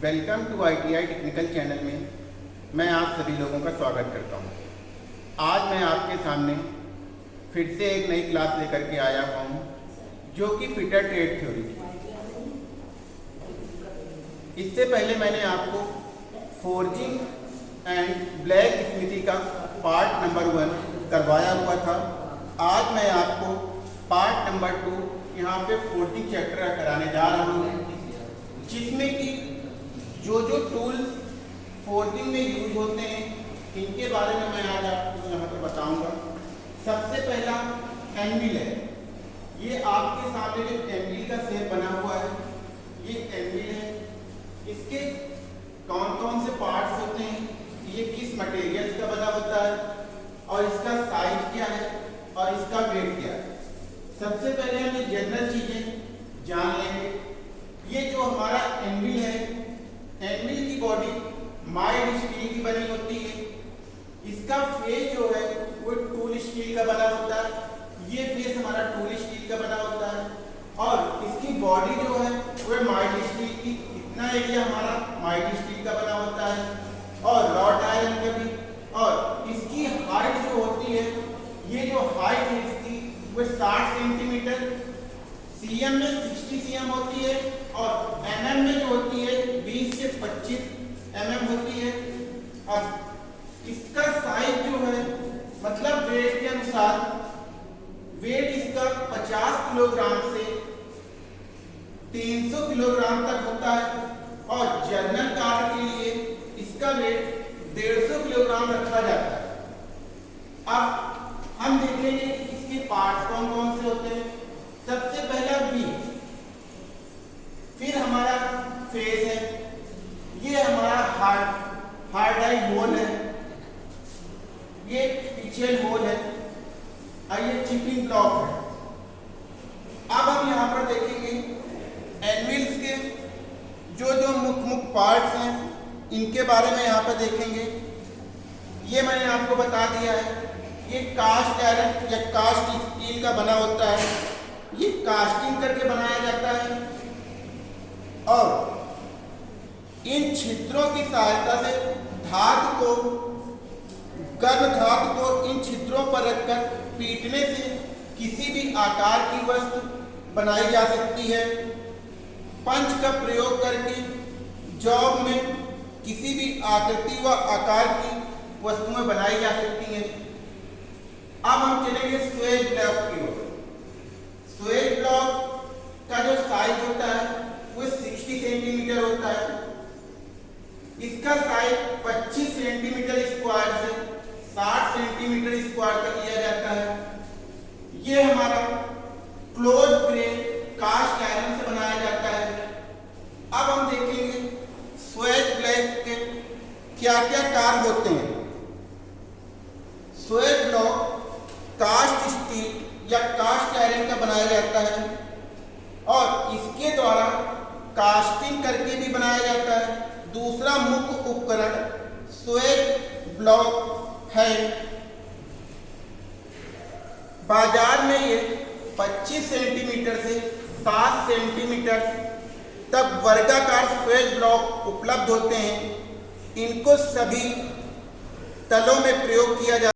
Welcome to ITI technical channel में मैं आप सभी लोगों का स्वागत करता हूँ। आज मैं आपके सामने फिर से एक नई क्लास लेकर के आया हुआ हूँ, जो कि फिटर ट्रेड थ्योरी की इससे पहले मैंने आपको फोर्जिंग एंड ब्लैक स्मृति का पार्ट नंबर वन करवाया हुआ था आज मैं आपको पार्ट नंबर टू यहाँ पे फोर्जिंग चैप्टर कराने जा रहा जो जो टूल फोर्जिंग में यूज़ होते हैं, इनके बारे में मैं आज आपको यहाँ पर बताऊँगा। सबसे पहला एनविल है। ये आपके सामने जो एनविल का सेप बना हुआ है, ये एनविल है। इसके कौन कौन से पार्ट्स होते हैं, ये किस मटेरियल का बना होता है, और इसका साइज़ क्या है, और इसका वेट क्या है। सबसे पहले हमें जनरल चीज़ें जान लेंगे ये जो हमारा एनविल है एनविल की बॉडी माइल्ड स्टील की बनी होती है इसका फेस जो है, वो टूल स्टील का बना होता है। ये फेस हमारा टूल स्टील का बना होता है। और इसकी बॉडी जो है, वो माइल्ड स्टील की। इतना एरिया हमारा माइल्ड स्टील का बना होता है। और रॉड आयरन का भी। और इसकी हाइट जो होती है, ये जो हाइट है इसकी, वो 60 सेंटीमीटर। सीएम में 60 सीएम होती है और एमएम में जो होती है 20 से 25 एमएम होती है। अब इसका साइज़ जो है मतलब वेट के अनुसार वेट इसका 50 किलोग्राम से 300 किलोग्राम तक होता है। और जनरल कार के लिए इसका वेट 150 किलोग्राम रखा जाता है। अब हम देखेंगे कि इसके पार्ट्स कौन कौन से होते हैं। सबसे पहला बी फिर हमारा फेस है। ये हमारा हार्ड हार्ड आई होल है। ये पिछेल होल है। और ये चिपिंग ब्लॉक है अब हम यहाँ पर देखेंगे एनविल्स के जो जो मुख्य मुख्य पार्ट्स हैं, इनके बारे में यहाँ पर देखेंगे। ये मैंने आपको बता दिया है, ये कास्ट आयरन या कास्ट स्टील का बना होता है, ये कास्टिंग करके बनाया जाता है। और इन छिद्रों की सहायता से धातु को गर्म धातु को इन छिद्रों पर रखकर पीटने से किसी भी आकार की वस्तु बनाई जा सकती है। पंच का प्रयोग करके जॉब में किसी भी आकृति व आकार की वस्तुएँ बनाई जा सकती हैं। अब हम चलेंगे स्वेज ब्लॉक की ओर। स्वेज ब्लॉक का जो साइज़ होता है, वो 60 सेंटीमीटर होता है। इसका साइज़ 25 सेंटीमीटर स्क्वायर से 60 सेंटीमीटर स्क्वायर तक लिया जाता है ये हमारा क्लोज ग्रेन कास्ट आयरन से बनाया जाता है अब हम देखेंगे स्वेज ब्लॉक के क्या क्या कार्य होते हैं? स्वेज ब्लॉक, कास्ट स्टील या कास्ट आयरन का बनाया जाता है और इसके द्वारा कास्टिंग करके भी बनाया जाता है। दूसरा मुख्य उपकरण स्वेज ब्लॉक है। बाज़ार में ये 25 सेंटीमीटर से 7 सेंटीमीटर तक वर्गाकार स्वेज ब्लॉक उपलब्ध होते हैं। इनको सभी तलों में प्रयोग किया जाता